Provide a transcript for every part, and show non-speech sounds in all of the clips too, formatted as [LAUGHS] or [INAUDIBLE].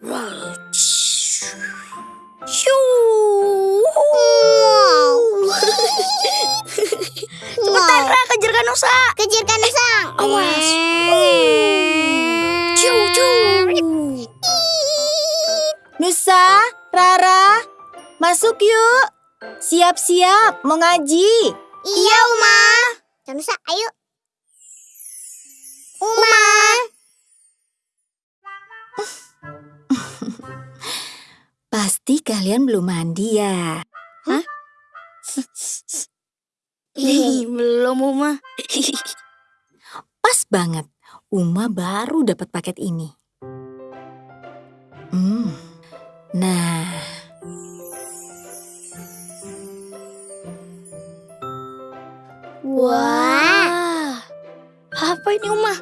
Right. Nusa, Rara, masuk yuk. Siap-siap, mau ngaji. Iya, Uma. Kanusa, ayo. Uma. [LAUGHS] Pasti kalian belum mandi ya. Ih, belum, Uma. [LAUGHS] Pas banget, Uma baru dapat paket ini. Hmm. Nah, Wah. Apa ini, Uma?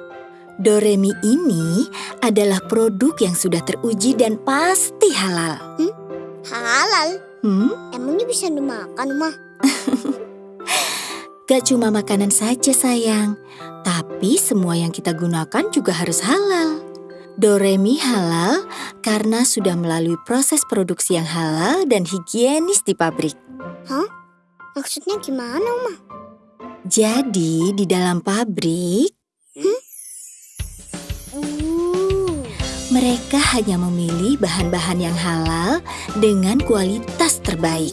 Doremi ini adalah produk yang sudah teruji dan pasti halal. Halal. Hmm? Emangnya bisa dimakan, Uma? [LAUGHS] Gak cuma makanan saja sayang, tapi semua yang kita gunakan juga harus halal. Doremi halal karena sudah melalui proses produksi yang halal dan higienis di pabrik. Maksudnya gimana, Uma? Jadi di dalam pabrik, Uh. mereka hanya memilih bahan-bahan yang halal dengan kualitas terbaik.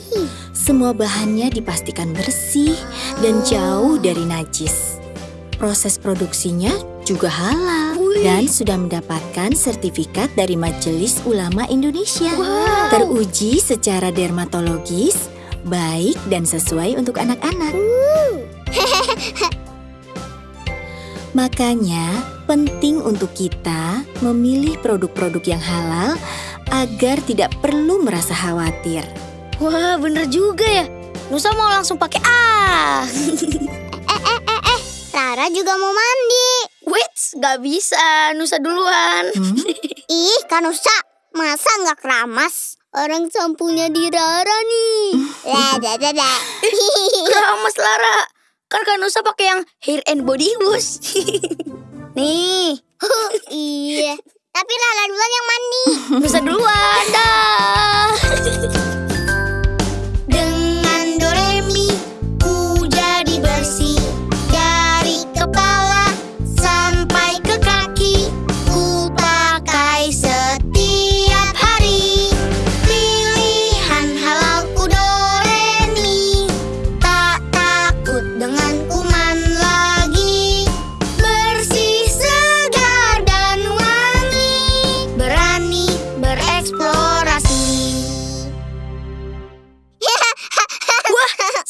Semua bahannya dipastikan bersih dan jauh dari najis. Proses produksinya juga halal dan sudah mendapatkan sertifikat dari Majelis Ulama Indonesia. Wow. Teruji secara dermatologis, baik dan sesuai untuk anak-anak. [LAUGHS] Makanya penting untuk kita memilih produk-produk yang halal agar tidak perlu merasa khawatir. Wah, bener juga ya. Nusa mau langsung pakai ah. [LAUGHS] Rara juga mau mandi. Gak bisa. Nusa duluan. Hmm? [LAUGHS] Ih, Kanusa, masa nggak keramas? Orang sampunya di Rara nih. [LAUGHS] Lah, dah, dah, dah. [LAUGHS] Keramas Lara. Kan Kanusa pakai yang hair and body wash. Nih, iya. Tapi Rara duluan yang mandi. Nusa duluan. Dah.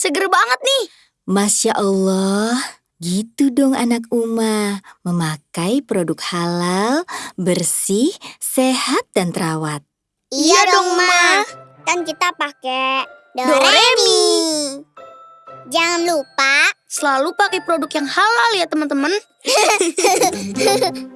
Seger banget nih. Masya Allah, gitu dong anak Uma. Memakai produk halal, bersih, sehat, dan terawat. Iya dong, Ma. Kan kita pakai Doremi. Jangan lupa Selalu pakai produk yang halal ya teman-teman. [LAUGHS]